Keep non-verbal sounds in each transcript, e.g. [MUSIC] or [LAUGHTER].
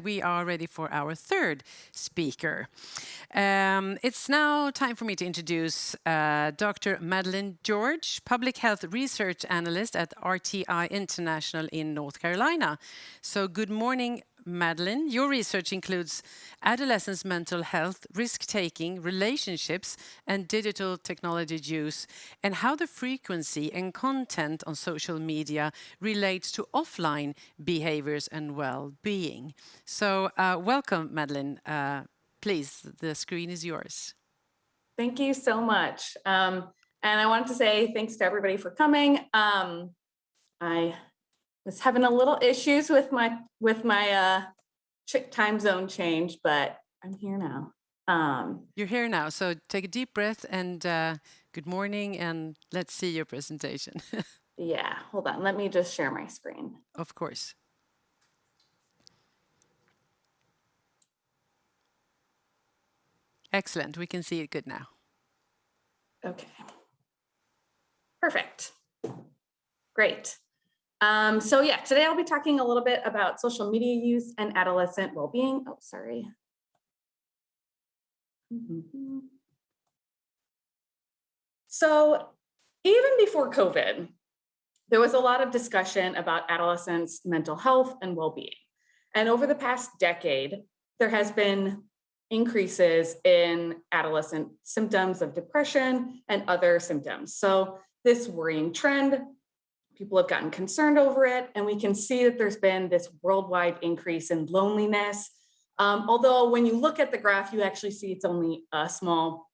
We are ready for our third speaker. Um, it's now time for me to introduce uh, Dr. Madeline George, Public Health Research Analyst at RTI International in North Carolina. So good morning, Madeline. Your research includes adolescents' mental health, risk-taking, relationships, and digital technology use, and how the frequency and content on social media relates to offline behaviors and well-being. So uh, welcome, Madeline. Uh, please, the screen is yours. Thank you so much. Um, and I wanted to say thanks to everybody for coming. Um, I was having a little issues with my with my uh time zone change, but I'm here now. Um, You're here now, so take a deep breath and uh, good morning, and let's see your presentation. [LAUGHS] yeah, hold on. Let me just share my screen. Of course. Excellent. We can see it good now. Okay. Perfect. Great. Um, so yeah, today I'll be talking a little bit about social media use and adolescent well-being. Oh, sorry. So even before COVID, there was a lot of discussion about adolescents' mental health and well-being. And over the past decade, there has been increases in adolescent symptoms of depression and other symptoms. So this worrying trend people have gotten concerned over it, and we can see that there's been this worldwide increase in loneliness. Um, although when you look at the graph, you actually see it's only a small,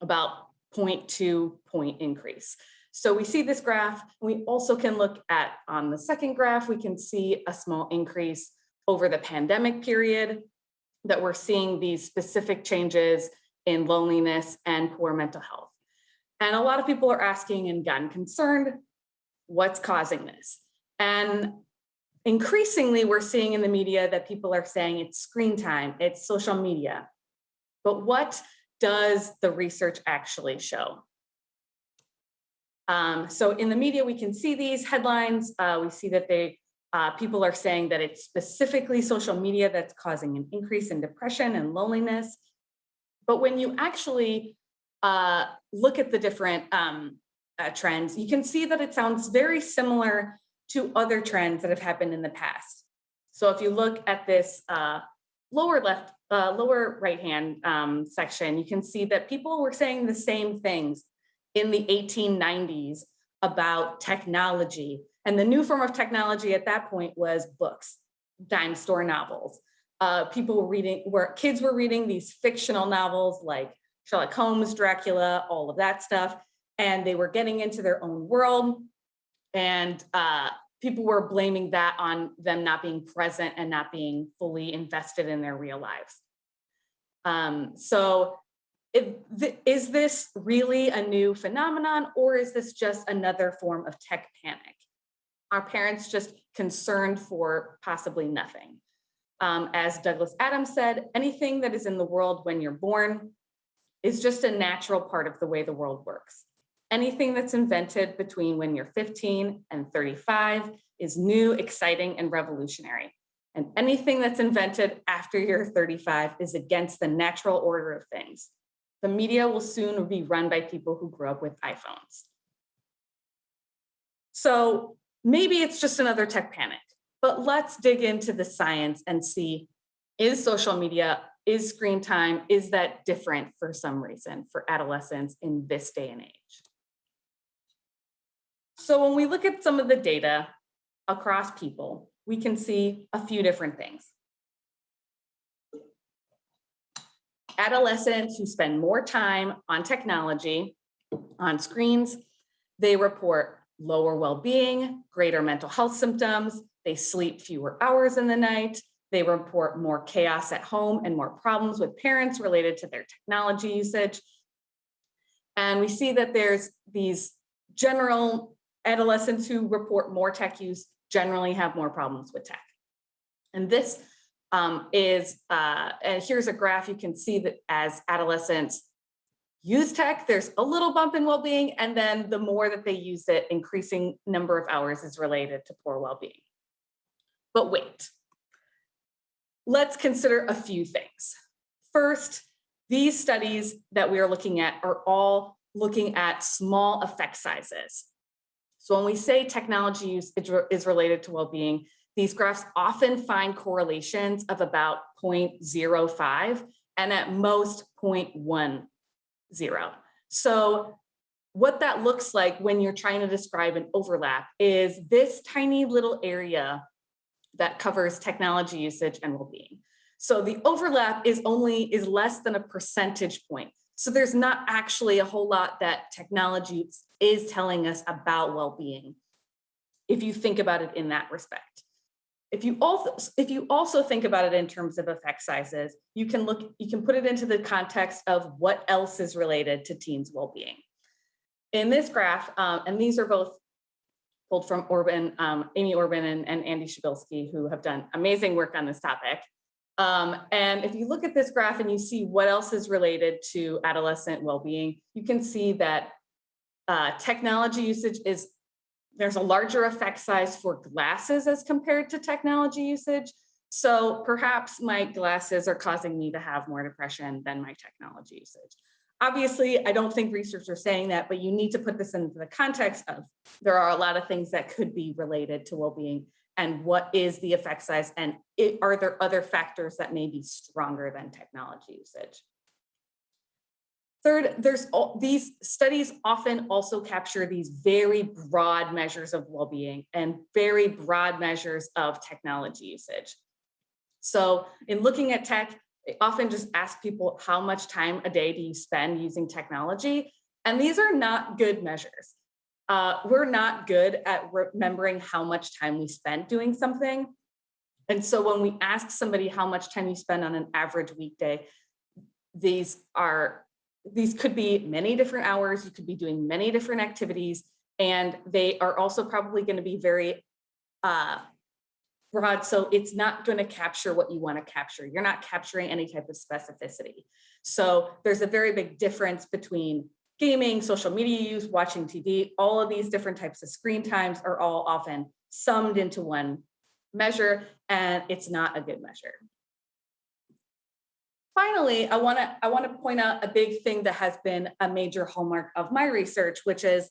about 0.2 point increase. So we see this graph. We also can look at on the second graph, we can see a small increase over the pandemic period that we're seeing these specific changes in loneliness and poor mental health. And a lot of people are asking and gotten concerned what's causing this? And increasingly, we're seeing in the media that people are saying it's screen time, it's social media. But what does the research actually show? Um, so in the media, we can see these headlines. Uh, we see that they uh, people are saying that it's specifically social media that's causing an increase in depression and loneliness. But when you actually uh, look at the different um, uh, trends, you can see that it sounds very similar to other trends that have happened in the past. So if you look at this uh, lower left, uh, lower right hand um, section, you can see that people were saying the same things in the 1890s about technology. And the new form of technology at that point was books, dime store novels. Uh, people were reading, where kids were reading these fictional novels like Sherlock Holmes, Dracula, all of that stuff and they were getting into their own world and uh, people were blaming that on them not being present and not being fully invested in their real lives. Um, so it, th is this really a new phenomenon or is this just another form of tech panic? Are parents just concerned for possibly nothing? Um, as Douglas Adams said, anything that is in the world when you're born is just a natural part of the way the world works. Anything that's invented between when you're 15 and 35 is new, exciting, and revolutionary. And anything that's invented after you're 35 is against the natural order of things. The media will soon be run by people who grew up with iPhones. So maybe it's just another tech panic, but let's dig into the science and see, is social media, is screen time, is that different for some reason for adolescents in this day and age? So when we look at some of the data across people, we can see a few different things. Adolescents who spend more time on technology, on screens, they report lower well-being, greater mental health symptoms, they sleep fewer hours in the night, they report more chaos at home and more problems with parents related to their technology usage. And we see that there's these general adolescents who report more tech use generally have more problems with tech. And this um, is, uh, and here's a graph you can see that as adolescents use tech, there's a little bump in well-being, and then the more that they use it, increasing number of hours is related to poor well-being. But wait, let's consider a few things. First, these studies that we are looking at are all looking at small effect sizes. So when we say technology use is related to well-being, these graphs often find correlations of about 0.05 and at most 0.10. So what that looks like when you're trying to describe an overlap is this tiny little area that covers technology usage and well-being. So the overlap is only is less than a percentage point. So there's not actually a whole lot that technology is telling us about well-being if you think about it in that respect. If you also if you also think about it in terms of effect sizes, you can look you can put it into the context of what else is related to teens' well-being. In this graph, um, and these are both pulled from Orben, um, Amy Orben and, and Andy Przybylski, who have done amazing work on this topic. Um, and if you look at this graph and you see what else is related to adolescent well-being, you can see that uh, technology usage is, there's a larger effect size for glasses as compared to technology usage. So perhaps my glasses are causing me to have more depression than my technology usage. Obviously, I don't think researchers are saying that, but you need to put this into the context of there are a lot of things that could be related to well-being and what is the effect size and it, are there other factors that may be stronger than technology usage. Third, there's all, these studies often also capture these very broad measures of well-being and very broad measures of technology usage. So in looking at tech, they often just ask people how much time a day do you spend using technology? And these are not good measures uh, we're not good at remembering how much time we spent doing something. And so when we ask somebody how much time you spend on an average weekday, these are these could be many different hours, you could be doing many different activities, and they are also probably going to be very uh, broad. So it's not going to capture what you want to capture. You're not capturing any type of specificity. So there's a very big difference between gaming, social media use, watching TV, all of these different types of screen times are all often summed into one measure, and it's not a good measure. Finally, I want to I want to point out a big thing that has been a major hallmark of my research, which is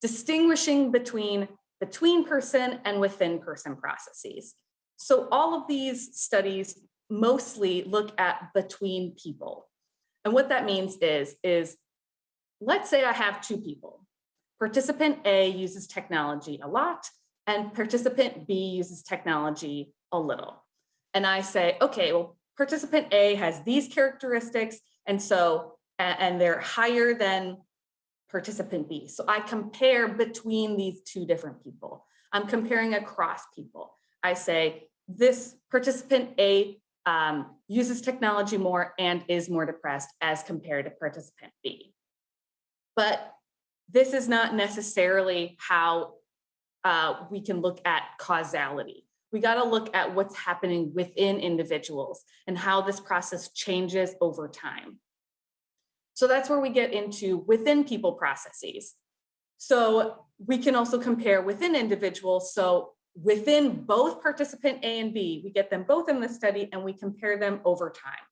distinguishing between between person and within person processes. So all of these studies mostly look at between people. And what that means is, is let's say I have two people. Participant A uses technology a lot and participant B uses technology a little. And I say, okay, well, participant A has these characteristics and so, and they're higher than participant B. So I compare between these two different people. I'm comparing across people. I say this participant A um, uses technology more and is more depressed as compared to participant B but this is not necessarily how uh, we can look at causality. We got to look at what's happening within individuals and how this process changes over time. So that's where we get into within people processes. So we can also compare within individuals. So within both participant A and B, we get them both in the study and we compare them over time.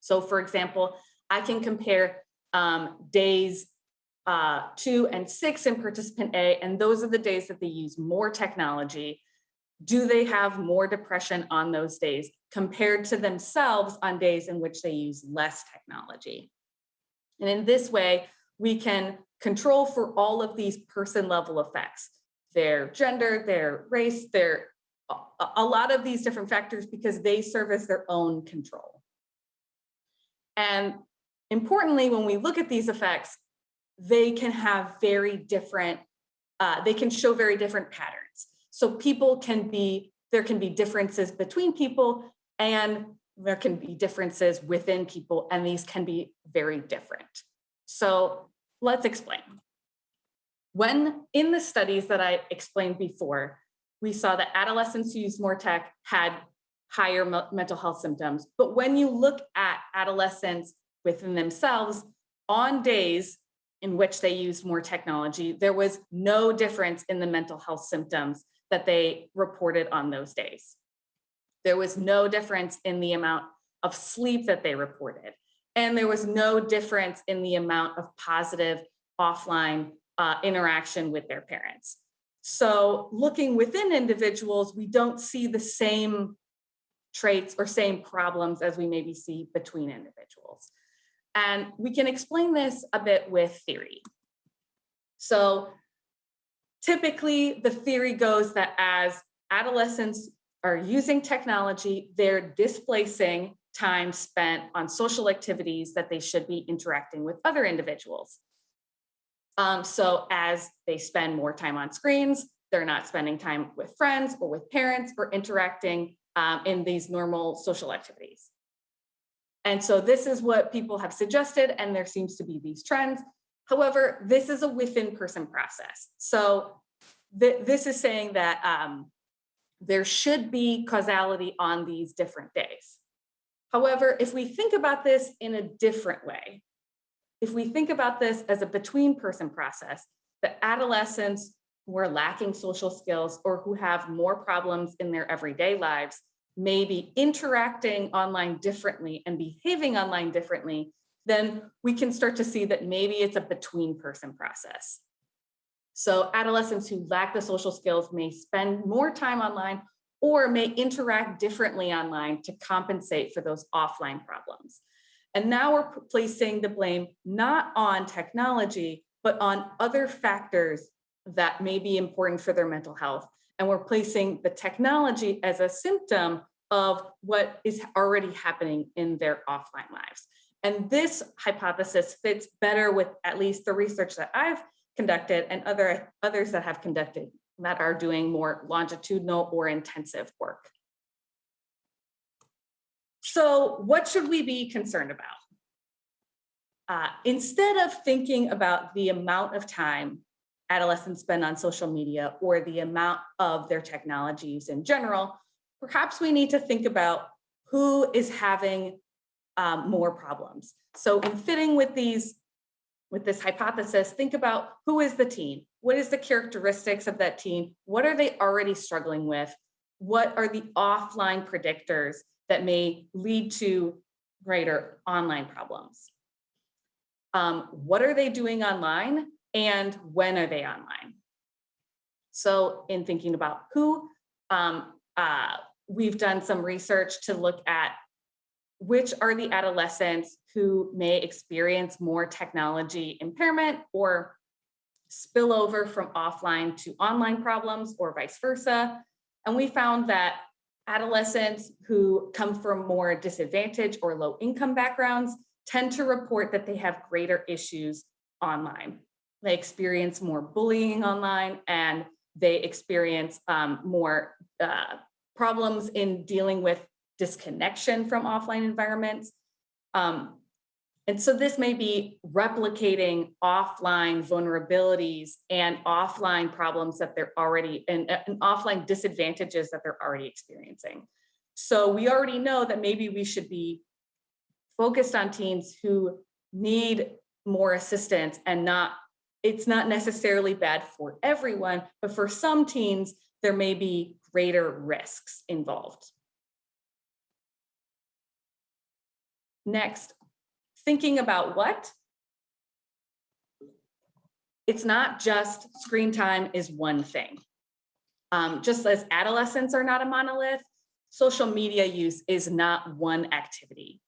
So for example, I can compare um, days uh, two and six in participant A, and those are the days that they use more technology. Do they have more depression on those days compared to themselves on days in which they use less technology? And in this way, we can control for all of these person level effects, their gender, their race, their a lot of these different factors because they serve as their own control. And importantly, when we look at these effects, they can have very different, uh, they can show very different patterns. So people can be, there can be differences between people and there can be differences within people and these can be very different. So let's explain. When in the studies that I explained before, we saw that adolescents who used more tech had higher mental health symptoms. But when you look at adolescents within themselves on days in which they used more technology, there was no difference in the mental health symptoms that they reported on those days. There was no difference in the amount of sleep that they reported. And there was no difference in the amount of positive offline uh, interaction with their parents. So looking within individuals, we don't see the same traits or same problems as we maybe see between individuals. And we can explain this a bit with theory. So typically the theory goes that as adolescents are using technology, they're displacing time spent on social activities that they should be interacting with other individuals. Um, so as they spend more time on screens, they're not spending time with friends or with parents or interacting um, in these normal social activities. And so this is what people have suggested, and there seems to be these trends. However, this is a within person process. So th this is saying that um, there should be causality on these different days. However, if we think about this in a different way, if we think about this as a between person process, the adolescents who are lacking social skills or who have more problems in their everyday lives may be interacting online differently and behaving online differently, then we can start to see that maybe it's a between person process. So adolescents who lack the social skills may spend more time online or may interact differently online to compensate for those offline problems. And now we're placing the blame not on technology, but on other factors that may be important for their mental health. And we're placing the technology as a symptom of what is already happening in their offline lives. And this hypothesis fits better with at least the research that I've conducted and other others that have conducted that are doing more longitudinal or intensive work. So what should we be concerned about? Uh, instead of thinking about the amount of time adolescents spend on social media or the amount of their technologies in general, perhaps we need to think about who is having um, more problems. So in fitting with these, with this hypothesis, think about who is the teen? What is the characteristics of that teen? What are they already struggling with? What are the offline predictors that may lead to greater online problems? Um, what are they doing online and when are they online? So in thinking about who, um, uh, we've done some research to look at which are the adolescents who may experience more technology impairment or spillover from offline to online problems or vice versa. And we found that adolescents who come from more disadvantaged or low income backgrounds tend to report that they have greater issues online. They experience more bullying online and they experience um, more uh, problems in dealing with disconnection from offline environments. Um, and so this may be replicating offline vulnerabilities and offline problems that they're already, and, and offline disadvantages that they're already experiencing. So we already know that maybe we should be focused on teens who need more assistance and not, it's not necessarily bad for everyone, but for some teens, there may be greater risks involved. Next, thinking about what? It's not just screen time is one thing. Um, just as adolescents are not a monolith, social media use is not one activity.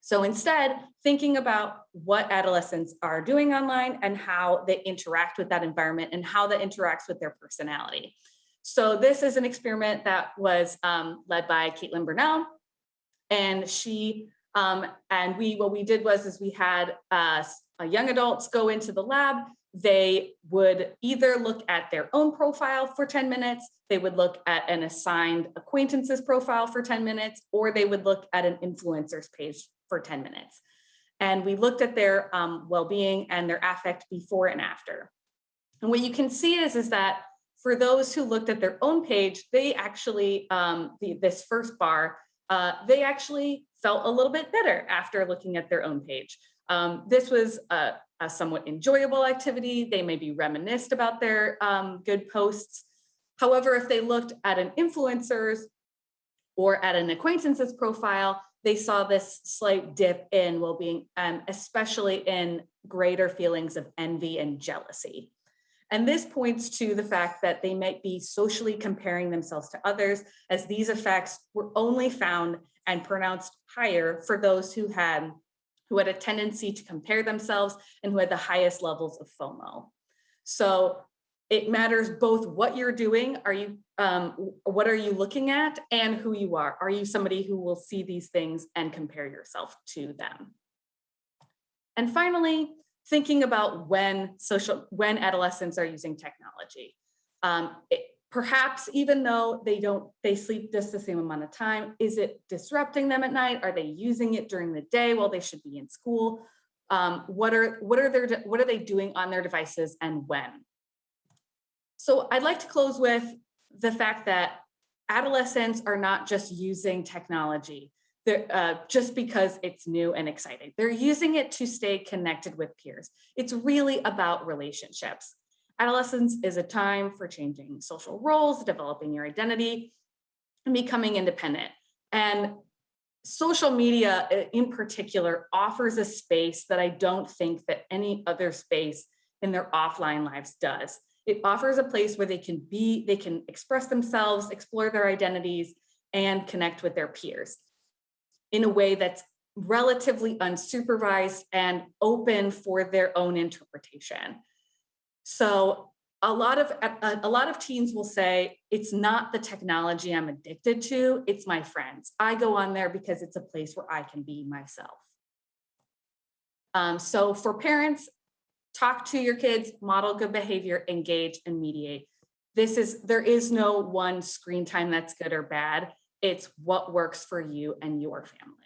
So instead, thinking about what adolescents are doing online and how they interact with that environment and how that interacts with their personality. So this is an experiment that was um, led by Caitlin Burnell. And she, um, and we, what we did was, is we had uh, young adults go into the lab. They would either look at their own profile for 10 minutes, they would look at an assigned acquaintances profile for 10 minutes, or they would look at an influencer's page for 10 minutes. And we looked at their um, well-being and their affect before and after. And what you can see is, is that for those who looked at their own page, they actually, um, the, this first bar, uh, they actually felt a little bit better after looking at their own page. Um, this was a, a, somewhat enjoyable activity. They may be reminisced about their um, good posts. However, if they looked at an influencer's or at an acquaintance's profile, they saw this slight dip in well-being, um, especially in greater feelings of envy and jealousy. And this points to the fact that they might be socially comparing themselves to others as these effects were only found and pronounced higher for those who had who had a tendency to compare themselves and who had the highest levels of FOMO. So it matters both what you're doing, are you, um, what are you looking at and who you are. Are you somebody who will see these things and compare yourself to them? And finally, thinking about when social, when adolescents are using technology. Um, it, perhaps even though they don't, they sleep just the same amount of time, is it disrupting them at night? Are they using it during the day while they should be in school? Um, what are what are their what are they doing on their devices and when? So I'd like to close with the fact that adolescents are not just using technology uh, just because it's new and exciting. They're using it to stay connected with peers. It's really about relationships. Adolescence is a time for changing social roles, developing your identity, and becoming independent. And social media uh, in particular offers a space that I don't think that any other space in their offline lives does. It offers a place where they can be, they can express themselves, explore their identities, and connect with their peers in a way that's relatively unsupervised and open for their own interpretation. So a lot of a, a, lot of teens will say it's not the technology I'm addicted to, it's my friends. I go on there because it's a place where I can be myself. Um, so for parents, talk to your kids, model good behavior, engage and mediate. This is, there is no one screen time that's good or bad. It's what works for you and your family.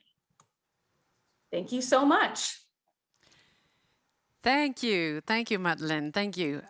Thank you so much. Thank you. Thank you, Madeline. Thank you.